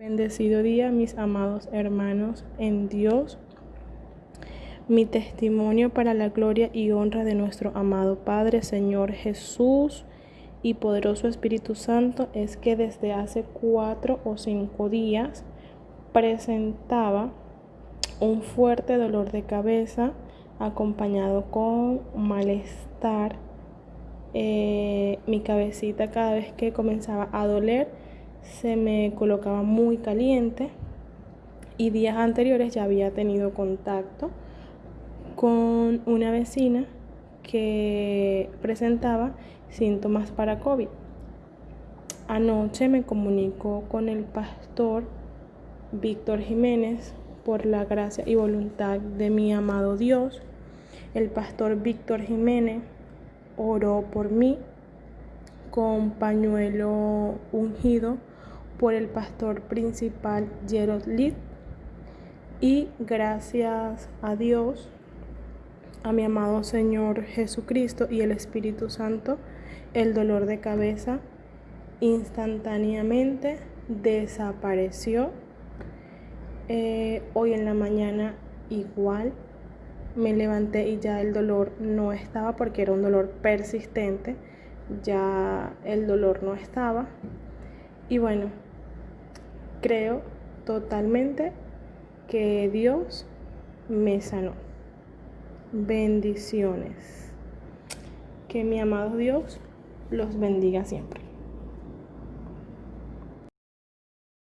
Bendecido día, mis amados hermanos en Dios. Mi testimonio para la gloria y honra de nuestro amado Padre, Señor Jesús y poderoso Espíritu Santo es que desde hace cuatro o cinco días presentaba un fuerte dolor de cabeza acompañado con malestar. Eh, mi cabecita cada vez que comenzaba a doler se me colocaba muy caliente y días anteriores ya había tenido contacto con una vecina que presentaba síntomas para COVID. Anoche me comunicó con el pastor Víctor Jiménez por la gracia y voluntad de mi amado Dios. El pastor Víctor Jiménez oró por mí con pañuelo ungido por el pastor principal Gerald Lee y gracias a Dios, a mi amado Señor Jesucristo y el Espíritu Santo, el dolor de cabeza instantáneamente desapareció. Eh, hoy en la mañana igual me levanté y ya el dolor no estaba porque era un dolor persistente, ya el dolor no estaba. Y bueno, creo totalmente que Dios me sanó. Bendiciones. Que mi amado Dios los bendiga siempre.